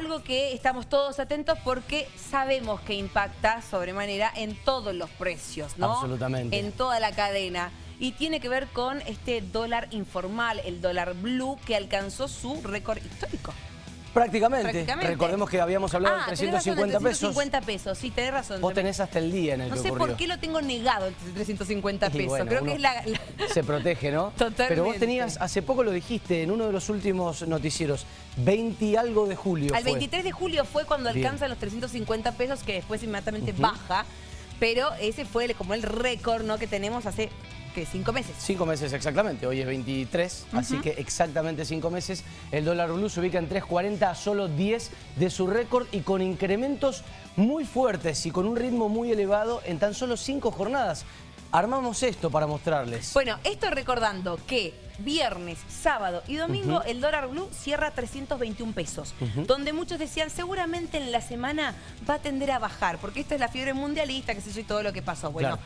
algo que estamos todos atentos porque sabemos que impacta sobremanera en todos los precios, ¿no? Absolutamente. En toda la cadena. Y tiene que ver con este dólar informal, el dólar blue, que alcanzó su récord histórico. Prácticamente. Prácticamente. Recordemos que habíamos hablado Ah, de razón, 350 de pesos. 350 pesos, sí, tenés razón. Vos tenés hasta el día en el No que sé por qué lo tengo negado el 350 Y pesos. bueno, Creo que es la... la- Se protege, ¿no? Totalmente. Pero vos tenías, hace poco lo dijiste en uno de los últimos noticieros, 20 y algo de julio Al fue. 23 de julio fue cuando Bien. alcanza los 350 pesos, que después inmediatamente baja. Pero ese fue el- como el récord ¿no? que tenemos hace, ¿qué? Cinco meses. Cinco meses exactamente, hoy es 23, así que exactamente cinco meses. El dólar blue se ubica en 3.40 a solo 10 de su récord y con incrementos muy fuertes y con un ritmo muy elevado en tan solo cinco jornadas. Armamos esto para mostrarles. Bueno, esto recordando que viernes, sábado y domingo el dólar blue cierra 321 pesos, donde muchos decían seguramente en la semana va a tender a bajar, porque esta es la fiebre mundialista, que sé yo, y todo lo que pasó. Bueno, Claro.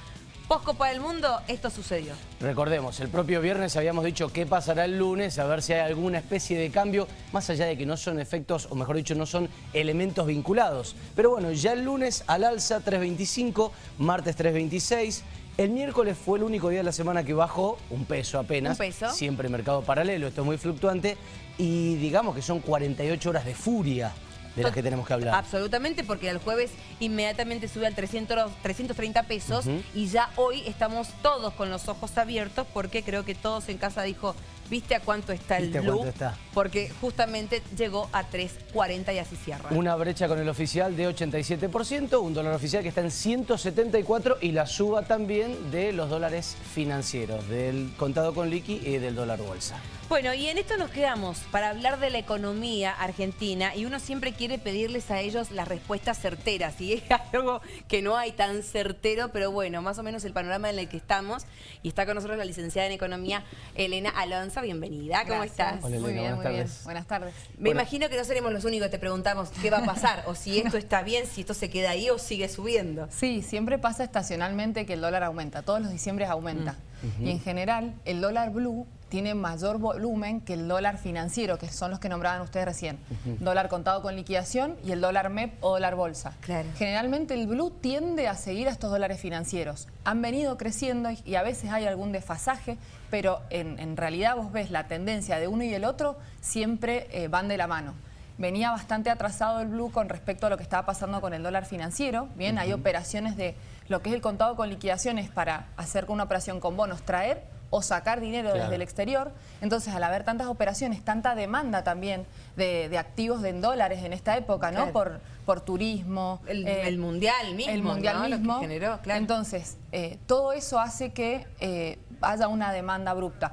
Post Copa del Mundo, esto sucedió. Recordemos, el propio viernes habíamos dicho qué pasará el lunes, a ver si hay alguna especie de cambio, más allá de que no son efectos, o mejor dicho, no son elementos vinculados. Pero bueno, ya el lunes al alza 3.25, martes 3.26, el miércoles fue el único día de la semana que bajó un peso apenas. Un peso. Siempre mercado paralelo, esto es muy fluctuante, y digamos que son 48 horas de furia de las que tenemos que hablar. Absolutamente, porque el jueves inmediatamente sube al 300, 330 pesos y ya hoy estamos todos con los ojos abiertos porque creo que todos en casa dijo, ¿viste a cuánto está el ¿Viste a blue? está? Porque justamente llegó a 3.40 y así cierra. Una brecha con el oficial de 87%, un dólar oficial que está en 174 y la suba también de los dólares financieros, del contado con liqui y del dólar bolsa. Bueno, y en esto nos quedamos para hablar de la economía argentina y uno siempre quiere pedirles a ellos las respuestas certeras y es algo que no hay tan certero, pero bueno, más o menos el panorama en el que estamos y está con nosotros la licenciada en economía Elena Alonso, bienvenida, ¿cómo Gracias. estás? Hola, Muy bien, buenas muy bien. tardes. Buenas tardes. Me Bueno. imagino que no seremos los únicos que te preguntamos qué va a pasar o si esto está bien, si esto se queda ahí o sigue subiendo. Sí, siempre pasa estacionalmente que el dólar aumenta. Todos los diciembres aumenta. Y en general, el dólar blue tiene mayor volumen que el dólar financiero, que son los que nombraban ustedes recién. Dólar contado con liquidación y el dólar MEP o dólar bolsa. Claro. Generalmente el blue tiende a seguir a estos dólares financieros. Han venido creciendo y, a veces hay algún desfasaje, pero en, en realidad vos ves la tendencia de uno y el otro siempre eh, van de la mano. Venía bastante atrasado el blue con respecto a lo que estaba pasando con el dólar financiero. Bien, hay operaciones de lo que es el contado con liquidaciones para hacer una operación con bonos, traer o sacar dinero Claro. desde el exterior. Entonces, al haber tantas operaciones, tanta demanda también de, de activos de en dólares en esta época, ¿no? Por, por turismo. El, eh, el mundial mismo, el mundial ¿no? Lo que mismo. generó, claro. Entonces, eh, todo eso hace que eh, haya una demanda abrupta.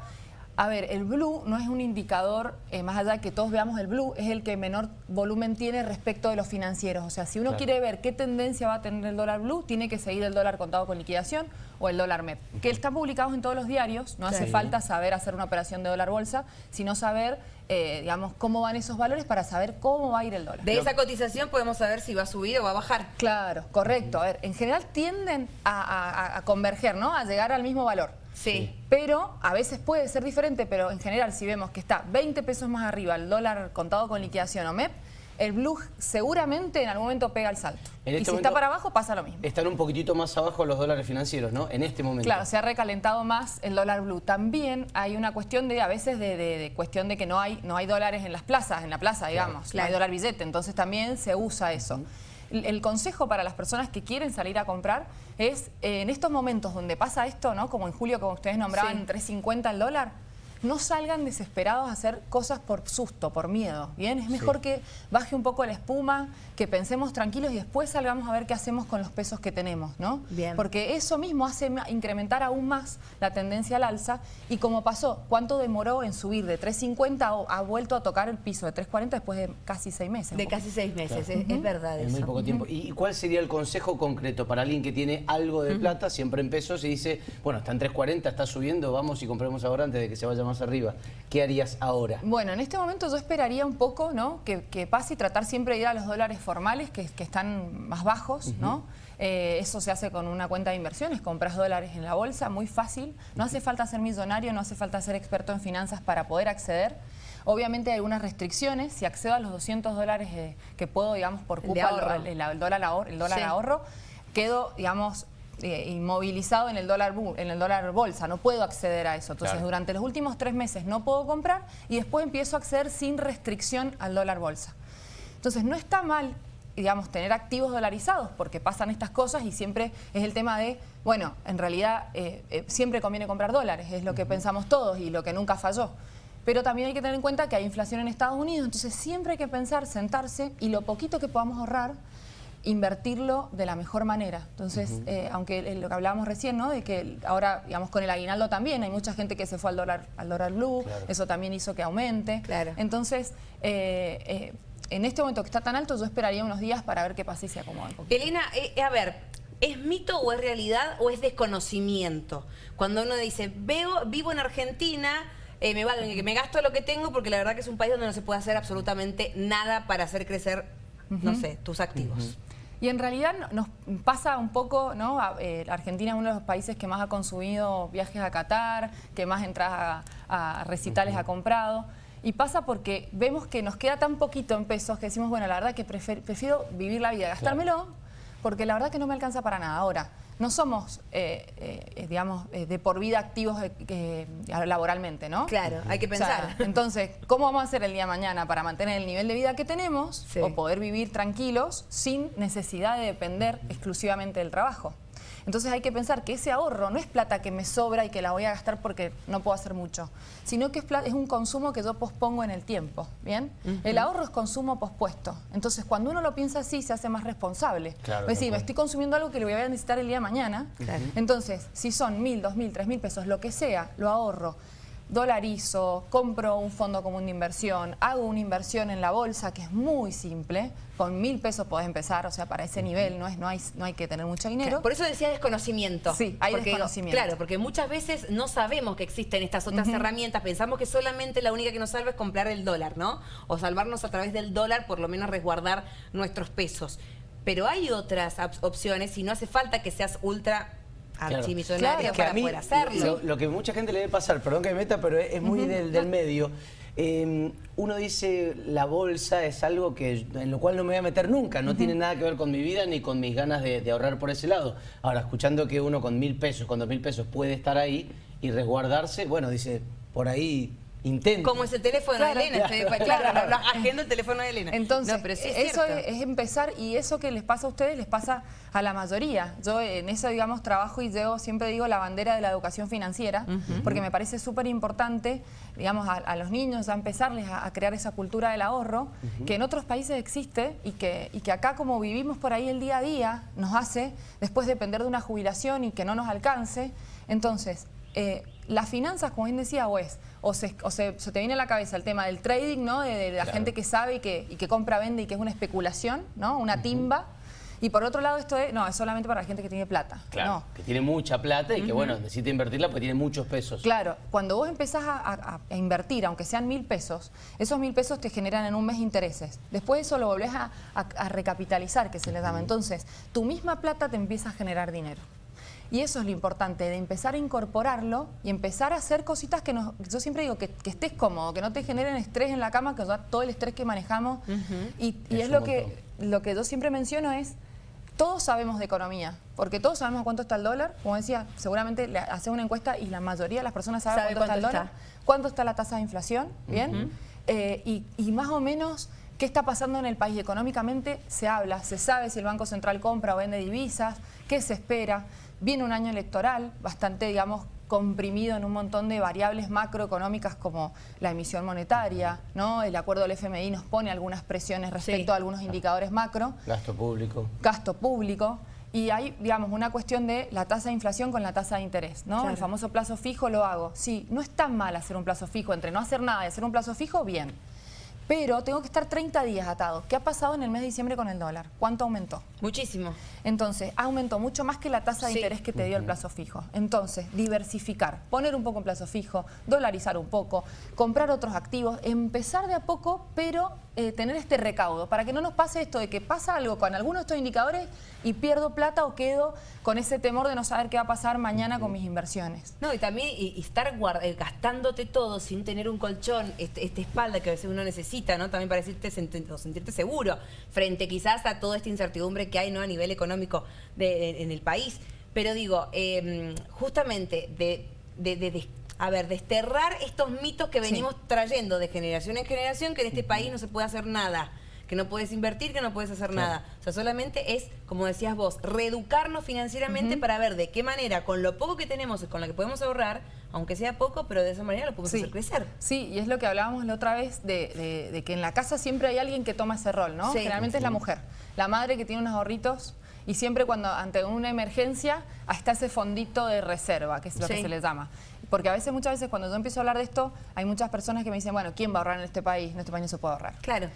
A ver, el blue no es un indicador, eh, más allá de que todos veamos el blue, es el que menor volumen tiene respecto de los financieros. O sea, si uno Claro. quiere ver qué tendencia va a tener el dólar blue, tiene que seguir el dólar contado con liquidación o el dólar MEP, que están publicados en todos los diarios. No hace falta saber hacer una operación de dólar bolsa, sino saber, eh, digamos, cómo van esos valores para saber cómo va a ir el dólar. De esa cotización podemos saber si va a subir o va a bajar. Claro, correcto. A ver, en general tienden a, a- a converger, ¿no? A llegar al mismo valor. Sí. Pero a veces puede ser diferente, pero en general si vemos que está 20 pesos más arriba el dólar contado con liquidación o MEP, el blue seguramente en algún momento pega el salto. En y este si está para abajo pasa lo mismo. Están un poquitito más abajo los dólares financieros, ¿no? En este momento. Claro, se ha recalentado más el dólar blue. También hay una cuestión de, a veces, de, de- de cuestión de que no hay, no hay dólares en las plazas, en la plaza, digamos. claro. No hay dólar billete, entonces también se usa eso. El, el consejo para las personas que quieren salir a comprar es, eh, en estos momentos donde pasa esto, ¿no? Como en julio, como ustedes nombraban, Sí. 3.50 el dólar, no salgan desesperados a hacer cosas por susto, por miedo. Bien, es mejor que baje un poco la espuma, que pensemos tranquilos y después salgamos a ver qué hacemos con los pesos que tenemos, ¿no? Bien. Porque eso mismo hace incrementar aún más la tendencia al alza y como pasó, ¿cuánto demoró en subir de 3.50 o ha vuelto a tocar el piso de 3.40 después de casi seis meses? De casi seis meses, es, es verdad En eso. muy poco tiempo. ¿Y cuál sería el consejo concreto para alguien que tiene algo de plata, siempre en pesos, y dice, bueno, está en 3.40, está subiendo, vamos y compremos ahora antes de que se vaya más más arriba. ¿Qué harías ahora? Bueno, en este momento yo esperaría un poco, ¿no? Que, pase y tratar siempre de ir a los dólares formales que, están más bajos, ¿no? Eh, eso se hace con una cuenta de inversiones, compras dólares en la bolsa, muy fácil. No hace falta ser millonario, no hace falta ser experto en finanzas para poder acceder. Obviamente hay algunas restricciones. Si accedo a los 200 dólares eh, que puedo, digamos, por el, dólar, ahorro, el dólar ahorro, quedo, digamos, eh, inmovilizado en el, dólar, en el dólar bolsa, no puedo acceder a eso. Entonces, durante los últimos tres meses no puedo comprar y después empiezo a acceder sin restricción al dólar bolsa. Entonces, no está mal digamos, tener activos dolarizados, porque pasan estas cosas y siempre es el tema de, bueno, en realidad eh, siempre conviene comprar dólares, es lo que pensamos todos y lo que nunca falló. Pero también hay que tener en cuenta que hay inflación en Estados Unidos, entonces siempre hay que pensar, sentarse y lo poquito que podamos ahorrar, invertirlo de la mejor manera. Entonces, eh, aunque lo que hablábamos recién, ¿no? De que ahora, digamos, con el aguinaldo también, hay mucha gente que se fue al dólar, al dólar blue, eso también hizo que aumente. Claro. Entonces, eh, eh, en este momento que está tan alto, yo esperaría unos días para ver qué pasa y se acomoda un poquito. Elena, a ver, ¿es mito o es realidad o es desconocimiento? Cuando uno dice, veo, vivo en Argentina eh, me, que me gasto lo que tengo porque la verdad que es un país donde no se puede hacer absolutamente nada para hacer crecer, no sé, tus activos. Y en realidad nos pasa un poco, ¿no? Eh, Argentina es uno de los países que más ha consumido viajes a Qatar, que más entradas a, recitales ha comprado. Y pasa porque vemos que nos queda tan poquito en pesos que decimos, bueno, la verdad que prefiero vivir la vida, gastármelo, porque la verdad que no me alcanza para nada. Ahora, no somos, eh, eh, digamos, eh, de por vida activos laboralmente, ¿no? Claro, hay que pensar. entonces, ¿cómo vamos a hacer el día de mañana para mantener el nivel de vida que tenemos o poder vivir tranquilos sin necesidad de depender exclusivamente del trabajo? Entonces hay que pensar que ese ahorro no es plata que me sobra y que la voy a gastar porque no puedo hacer mucho, sino que es, es un consumo que yo pospongo en el tiempo, ¿bien? El ahorro es consumo pospuesto. Entonces cuando uno lo piensa así se hace más responsable. Claro, es decir, me estoy consumiendo algo que lo voy a necesitar el día de mañana. Entonces, si son mil, dos mil, tres mil pesos, lo que sea, lo ahorro dolarizo, compro un fondo común de inversión, hago una inversión en la bolsa que es muy simple, con mil pesos podés empezar, o sea, para ese nivel no, es, no, hay, no hay que tener mucho dinero. por eso decía desconocimiento. Sí, hay desconocimiento. Claro, porque muchas veces no sabemos que existen estas otras herramientas, pensamos que solamente la única que nos salva es comprar el dólar, ¿no? O salvarnos a través del dólar, por lo menos resguardar nuestros pesos. Pero hay otras opciones y no hace falta que seas ultra archimillonaria para poder hacerlo. Lo, que mucha gente le debe pasar, perdón que me meta, pero es, muy del, medio. Em, uno dice la bolsa es algo que en lo cual no me voy a meter nunca, no tiene nada que ver con mi vida ni con mis ganas de, ahorrar por ese lado. Ahora, escuchando que uno con mil pesos, con dos mil pesos puede estar ahí y resguardarse, bueno, dice, por ahí intento. Como es el teléfono de Elena, claro, agendo el teléfono de Elena. Entonces, eso es, empezar y eso que les pasa a ustedes les pasa a la mayoría. Yo en eso, digamos, trabajo y yo siempre digo la bandera de la educación financiera, porque me parece súper importante, digamos, a, los niños a empezarles a, crear esa cultura del ahorro, que en otros países existe y que, y que acá como vivimos por ahí el día a día, nos hace después depender de una jubilación y que no nos alcance. Entonces, eh, las finanzas, como bien decía, o es, o, se, te viene a la cabeza el tema del trading, ¿no? De, la gente que sabe y que, y que, compra, vende y que es una especulación, ¿no? Una timba. Y por otro lado, esto es, no, es solamente para la gente que tiene plata. Claro, que tiene mucha plata y que, bueno, necesita invertirla porque tiene muchos pesos. Claro, cuando vos empezás a, invertir, aunque sean mil pesos, esos mil pesos te generan en un mes intereses. Después eso lo volvés a, recapitalizar, que se le llama. Entonces, tu misma plata te empieza a generar dinero. Y eso es lo importante, de empezar a incorporarlo y empezar a hacer cositas que nos... Yo siempre digo que, estés cómodo, que no te generen estrés en la cama, que todo el estrés que manejamos. Y, es, lo que, lo que yo siempre menciono es, todos sabemos de economía, porque todos sabemos cuánto está el dólar. Como decía, seguramente le hace una encuesta y la mayoría de las personas saben cuánto, está el dólar. Cuánto está la tasa de inflación, ¿bien? Eh, y, y más o menos... ¿Qué está pasando en el país económicamente? Se habla, se sabe si el Banco Central compra o vende divisas, qué se espera. Viene un año electoral bastante, digamos, comprimido en un montón de variables macroeconómicas como la emisión monetaria, ¿no? El acuerdo del FMI nos pone algunas presiones respecto a algunos indicadores macro. Gasto público. Gasto público. Y hay, digamos, una cuestión de la tasa de inflación con la tasa de interés, ¿no? El famoso plazo fijo lo hago. Sí, no es tan mal hacer un plazo fijo, entre no hacer nada y hacer un plazo fijo, bien. Pero tengo que estar 30 días atado. ¿Qué ha pasado en el mes de diciembre con el dólar? ¿Cuánto aumentó? Muchísimo. Entonces, aumentó mucho más que la tasa de interés que te dio el plazo fijo. Entonces, diversificar, poner un poco en plazo fijo, dolarizar un poco, comprar otros activos, empezar de a poco, pero eh, tener este recaudo, para que no nos pase esto de que pasa algo con algunos de estos indicadores y pierdo plata o quedo con ese temor de no saber qué va a pasar mañana con mis inversiones. No, y también y, estar eh, gastándote todo sin tener un colchón, este, esta espalda que a veces uno necesita, ¿no? También para decirte, sentirte seguro frente quizás a toda esta incertidumbre que hay ¿no? a nivel económico en el país. Pero digo, em, justamente de, de, a ver, desterrar estos mitos que venimos trayendo de generación en generación, que en este país no se puede hacer nada que no puedes invertir, que no puedes hacer nada. O sea, solamente es, como decías vos, reeducarnos financieramente para ver de qué manera, con lo poco que tenemos, con lo que podemos ahorrar, aunque sea poco, pero de esa manera lo podemos hacer crecer. Sí, y es lo que hablábamos la otra vez, de, que en la casa siempre hay alguien que toma ese rol, ¿no? Generalmente es la mujer, la madre que tiene unos ahorritos y siempre cuando ante una emergencia está ese fondito de reserva, que es lo que se le llama. Porque a veces, muchas veces cuando yo empiezo a hablar de esto, hay muchas personas que me dicen, bueno, ¿quién va a ahorrar en este país? En este país no se puede ahorrar. Claro.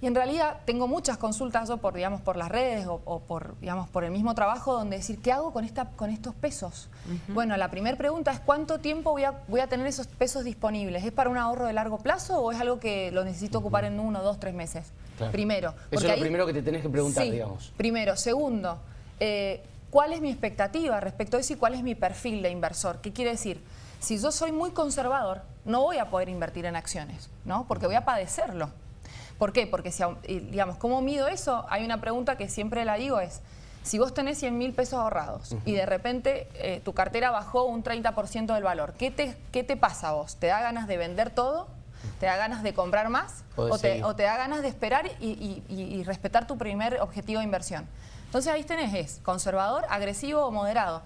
Y en realidad tengo muchas consultas por, digamos, por las redes o, por, digamos, por el mismo trabajo donde decir, ¿qué hago con, esta, con estos pesos? Bueno, la primera pregunta es ¿cuánto tiempo voy a, voy a tener esos pesos disponibles? ¿Es para un ahorro de largo plazo o es algo que lo necesito ocupar en uno, dos, tres meses? Primero. Eso es lo primero que te tenés que preguntar, digamos. Primero. Segundo, eh, ¿cuál es mi expectativa respecto a eso y cuál es mi perfil de inversor? ¿Qué quiere decir? Si yo soy muy conservador, no voy a poder invertir en acciones, ¿no? Porque voy a padecerlo. ¿Por qué? Porque, si, digamos, ¿cómo mido eso? Hay una pregunta que siempre la digo es, si vos tenés 100 mil pesos ahorrados y de repente eh, tu cartera bajó un 30% del valor, ¿qué te, ¿qué te pasa a vos? ¿Te da ganas de vender todo? ¿Te da ganas de comprar más? O te, da ganas de esperar y, respetar tu primer objetivo de inversión? Entonces ahí tenés, es conservador, agresivo o moderado.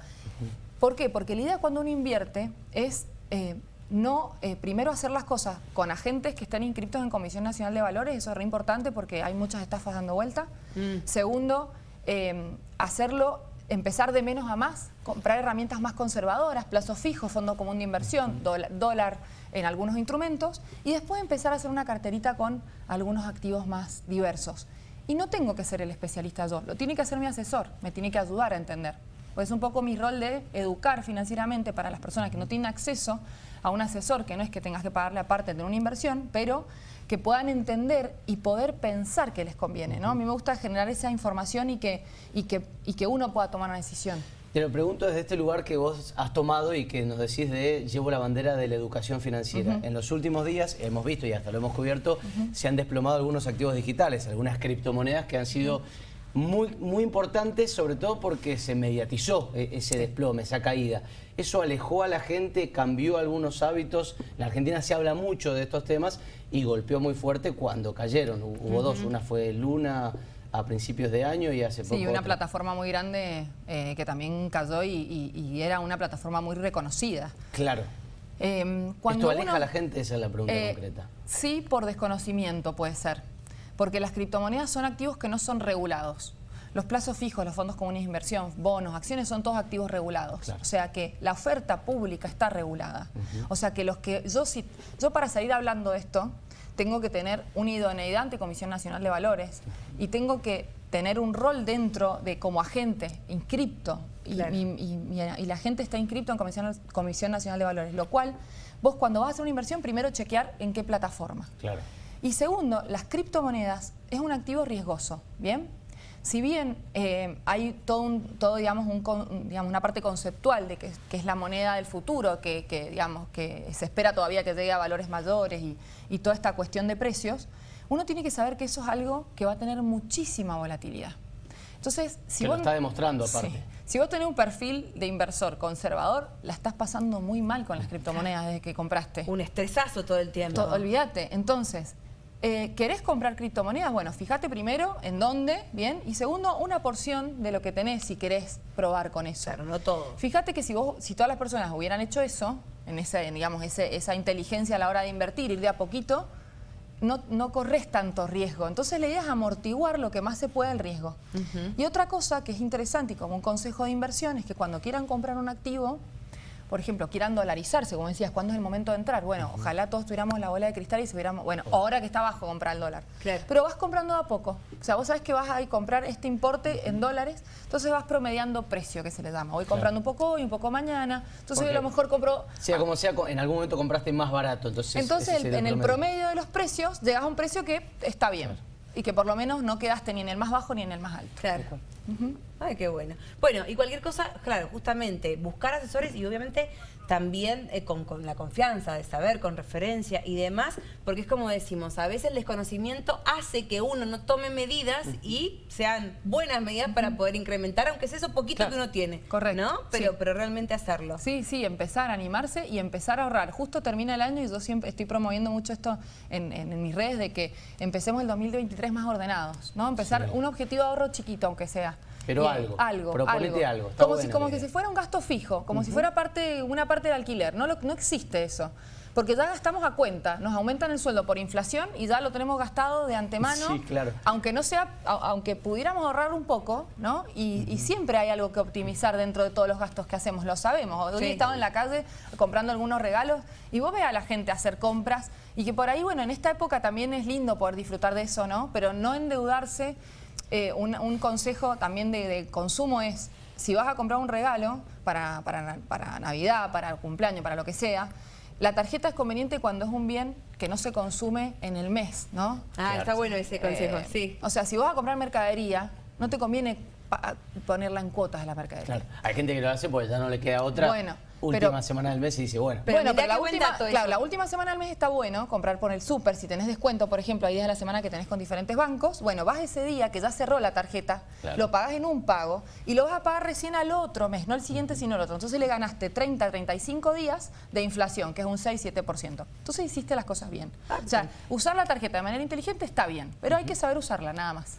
¿Por qué? Porque la idea cuando uno invierte es... Eh, no eh, primero hacer las cosas con agentes que estén inscritos en Comisión Nacional de Valores, eso es re importante porque hay muchas estafas dando vuelta. Mm. Segundo, em, hacerlo, empezar de menos a más, comprar herramientas más conservadoras, plazo fijo, fondo común de inversión, dólar, en algunos instrumentos y después empezar a hacer una carterita con algunos activos más diversos. Y no tengo que ser el especialista yo, lo tiene que hacer mi asesor, me tiene que ayudar a entender. Pues es un poco mi rol de educar financieramente para las personas que no tienen acceso a un asesor, que no es que tengas que pagarle aparte de una inversión, pero que puedan entender y poder pensar que les conviene. ¿no? A mí me gusta generar esa información y que, y que, y que uno pueda tomar una decisión. Te lo pregunto desde este lugar que vos has tomado y que nos decís de llevo la bandera de la educación financiera. En los últimos días hemos visto y hasta lo hemos cubierto, se han desplomado algunos activos digitales, algunas criptomonedas que han sido muy, muy importante, sobre todo porque se mediatizó e, ese desplome, esa caída. Eso alejó a la gente, cambió algunos hábitos. En la Argentina se habla mucho de estos temas y golpeó muy fuerte cuando cayeron. Hubo dos, una fue Luna a principios de año y hace poco. Sí, una plataforma muy grande eh, que también cayó y, era una plataforma muy reconocida. Claro. Eh, ¿Esto aleja a la gente? Esa es la pregunta eh, concreta. Sí, por desconocimiento puede ser porque las criptomonedas son activos que no son regulados. Los plazos fijos, los fondos comunes de inversión, bonos, acciones, son todos activos regulados. O sea que la oferta pública está regulada. O sea que los que yo, si, yo para salir hablando de esto, tengo que tener una idoneidad ante Comisión Nacional de Valores y tengo que tener un rol dentro de como agente inscripto y, la gente está inscripto en Comisión, Comisión Nacional de Valores, lo cual vos cuando vas a hacer una inversión primero chequear en qué plataforma. Claro. Y segundo, las criptomonedas es un activo riesgoso, ¿bien? Si bien eh, hay todo, todo digamos, un, digamos, una parte conceptual de que, es la moneda del futuro, que, digamos, que se espera todavía que llegue a valores mayores y, toda esta cuestión de precios, uno tiene que saber que eso es algo que va a tener muchísima volatilidad. Entonces, si vos, lo está demostrando aparte. Si vos tenés un perfil de inversor conservador, la estás pasando muy mal con las criptomonedas desde que compraste. Un estresazo todo el tiempo. olvídate. Entonces, eh, ¿Querés comprar criptomonedas? Bueno, fíjate primero en dónde, ¿bien? Y segundo, una porción de lo que tenés si querés probar con eso. Claro, no todo. Fíjate que si vos, si todas las personas hubieran hecho eso, en esa, digamos, esa inteligencia a la hora de invertir, ir de a poquito, no, no corres tanto riesgo. Entonces la idea es amortiguar lo que más se pueda el riesgo. Y otra cosa que es interesante y como un consejo de inversión es que cuando quieran comprar un activo, por ejemplo, quieran dolarizarse, como decías, ¿cuándo es el momento de entrar? Bueno, ojalá todos tuviéramos la bola de cristal y se viéramos, bueno, ahora que está bajo comprar el dólar. Claro. Pero vas comprando a poco. O sea, vos sabés que vas a comprar este importe en dólares, entonces vas promediando precio, que se le llama. Voy comprando un poco hoy, un poco mañana. Entonces a lo mejor compro... Sea como sea, en algún momento compraste más barato, entonces... Entonces, el- en el promedio de los precios, llegas a un precio que está bien. Y que por lo menos no quedaste ni en el más bajo ni en el más alto. Claro. Ay, qué bueno. Bueno, y cualquier cosa, claro, justamente buscar asesores y obviamente también eh, con, con la confianza de saber, con referencia y demás, porque es como decimos, a veces el desconocimiento hace que uno no tome medidas y sean buenas medidas para poder incrementar, aunque sea eso poquito Claro. que uno tiene. Correcto, ¿No? Pero, sí. pero realmente hacerlo. Sí, sí, empezar a animarse y empezar a ahorrar. Justo termina el año y yo siempre estoy promoviendo mucho esto en, en- en mis redes de que empecemos el 2023 más ordenados, ¿no? Empezar un objetivo de ahorro chiquito, aunque sea. Pero algo, Algo, proponete algo, está Como, si, como que si fuera un gasto fijo, como si fuera parte, una parte del alquiler. No, lo- no existe eso. Porque ya gastamos a cuenta, nos aumentan el sueldo por inflación y ya lo tenemos gastado de antemano. Sí, claro. Aunque no sea, aunque pudiéramos ahorrar un poco, ¿no? Y, y siempre hay algo que optimizar dentro de todos los gastos que hacemos, lo sabemos. Hoy Sí. he estado en la calle comprando algunos regalos y vos ves a la gente hacer compras y que por ahí, bueno, en esta época también es lindo poder disfrutar de eso, ¿no? Pero no endeudarse. Eh, un, un consejo también de, de consumo es, si vas a comprar un regalo para, para, para Navidad, para cumpleaños, para lo que sea, la tarjeta es conveniente cuando es un bien que no se consume en el mes, ¿no? Ah, está bueno ese consejo, Eh, sí. O sea, si vas a comprar mercadería, no te conviene ponerla en cuotas la mercadería. Claro, hay gente que lo hace porque ya no le queda otra Bueno, última pero- semana del mes y dice, bueno, Pero bueno, pero la última, claro, la última semana del mes está bueno comprar por el súper. Si tenés descuento, por ejemplo, hay días de la semana que tenés con diferentes bancos. Bueno, vas ese día que ya cerró la tarjeta, Claro. lo pagás en un pago y lo vas a pagar recién al otro mes, no el siguiente, sino el otro. Entonces le ganaste 30, 35 días de inflación, que es un 6-7%. Entonces hiciste las cosas bien. O sea, usar la tarjeta de manera inteligente está bien, pero hay que saber usarla, nada más.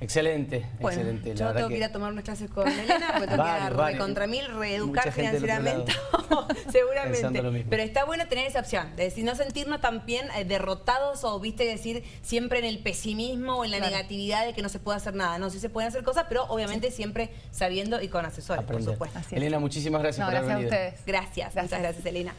Excelente, Bueno, excelente. yo la verdad tengo que ir a tomar unas clases con Elena, porque tengo que ir a Varios, varios. recontra mil, reeducar financieramente, seguramente. Pero está bueno tener esa opción, de decir, no sentirnos también eh, derrotados o, viste, decir siempre en el pesimismo o en la Claro. negatividad de que no se puede hacer nada. No, sí se pueden hacer cosas, pero obviamente siempre sabiendo y con asesores, aprender. por supuesto. Así es. Elena, muchísimas gracias No, por haber gracias a venido. ustedes. Gracias, Gracias. muchas gracias, Elena.